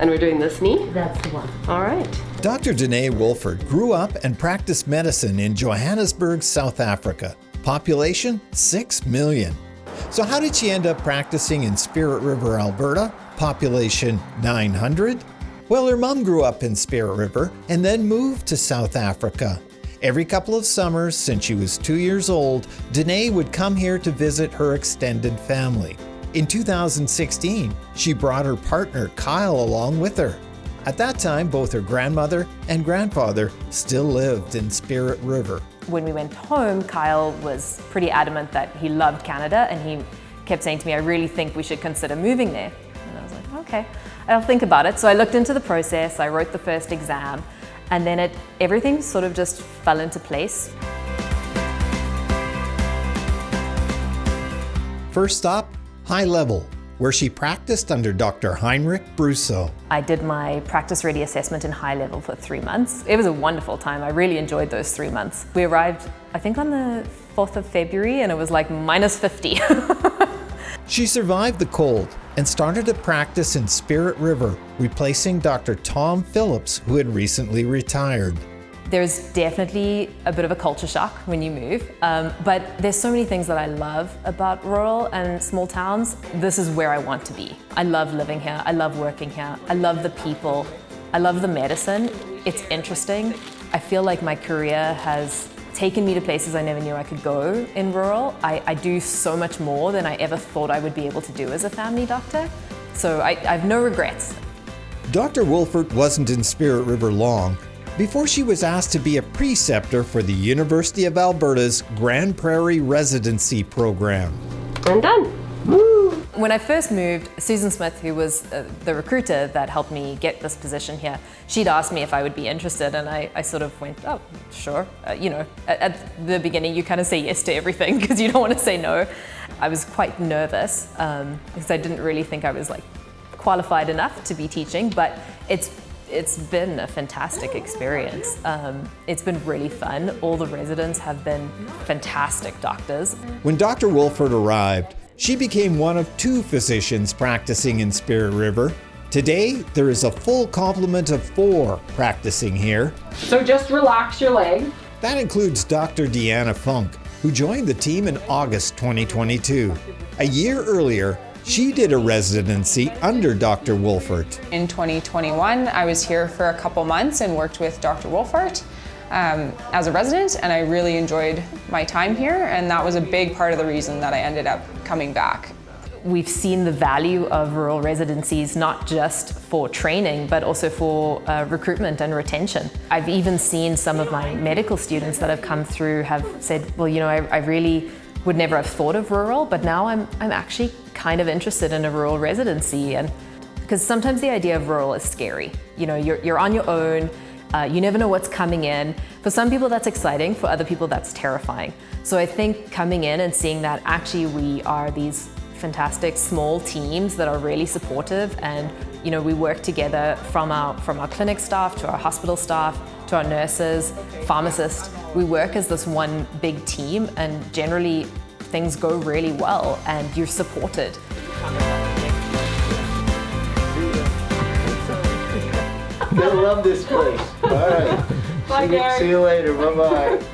And we're doing this knee? That's the one. All right. Dr. Danae Wolford grew up and practiced medicine in Johannesburg, South Africa. Population 6 million. So, how did she end up practicing in Spirit River, Alberta? Population 900? Well, her mom grew up in Spirit River and then moved to South Africa. Every couple of summers since she was two years old, Danae would come here to visit her extended family. In 2016, she brought her partner Kyle along with her. At that time, both her grandmother and grandfather still lived in Spirit River. When we went home, Kyle was pretty adamant that he loved Canada and he kept saying to me, I really think we should consider moving there. And I was like, okay, I'll think about it. So I looked into the process, I wrote the first exam, and then it, everything sort of just fell into place. First stop, High Level, where she practiced under Dr. Heinrich Brusso. I did my practice ready assessment in high level for three months. It was a wonderful time. I really enjoyed those three months. We arrived, I think on the 4th of February and it was like minus 50. she survived the cold and started to practice in Spirit River, replacing Dr. Tom Phillips, who had recently retired. There's definitely a bit of a culture shock when you move, um, but there's so many things that I love about rural and small towns. This is where I want to be. I love living here, I love working here, I love the people, I love the medicine. It's interesting. I feel like my career has taken me to places I never knew I could go in rural. I, I do so much more than I ever thought I would be able to do as a family doctor. So I, I have no regrets. Dr. Wolfert wasn't in Spirit River long before she was asked to be a preceptor for the University of Alberta's Grande Prairie Residency Program. I'm done. Woo. When I first moved, Susan Smith, who was uh, the recruiter that helped me get this position here, she'd asked me if I would be interested, and I, I sort of went, oh, sure. Uh, you know, at, at, the beginning, you kind of say yes to everything because you don't want to say no. I was quite nervous um, because I didn't really think I was like qualified enough to be teaching, but it's it's been a fantastic experience. Um, it's been really fun. All the residents have been fantastic doctors. When Dr. Wolford arrived, she became one of two physicians practicing in Spirit River. Today, there is a full complement of four practicing here. So just relax your leg. That includes Dr. Deanna Funk, who joined the team in August 2022. A year earlier, she did a residency under Dr. Wolfert. In 2021, I was here for a couple months and worked with Dr. Wolfert um, as a resident, and I really enjoyed my time here, and that was a big part of the reason that I ended up coming back. We've seen the value of rural residencies not just for training but also for uh, recruitment and retention. I've even seen some of my medical students that have come through have said, well, you know, I, I really would never have thought of rural, but now I'm, I'm actually kind of interested in a rural residency. and Because sometimes the idea of rural is scary. You know, you're, you're on your own, uh, you never know what's coming in. For some people that's exciting, for other people that's terrifying. So I think coming in and seeing that actually we are these fantastic small teams that are really supportive and you know we work together from our from our clinic staff to our hospital staff to our nurses, pharmacists. We work as this one big team and generally things go really well and you're supported. Gonna love this place. All right. Bye, see, you, see you later. Bye bye.